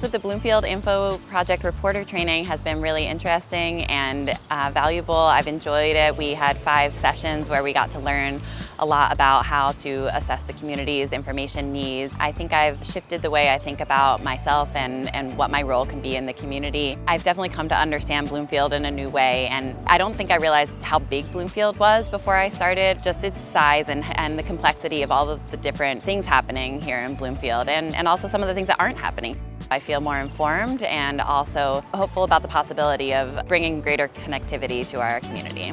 experience with the Bloomfield Info Project Reporter training has been really interesting and uh, valuable. I've enjoyed it. We had five sessions where we got to learn a lot about how to assess the community's information needs. I think I've shifted the way I think about myself and, and what my role can be in the community. I've definitely come to understand Bloomfield in a new way and I don't think I realized how big Bloomfield was before I started, just its size and, and the complexity of all of the different things happening here in Bloomfield and, and also some of the things that aren't happening. I feel more informed and also hopeful about the possibility of bringing greater connectivity to our community.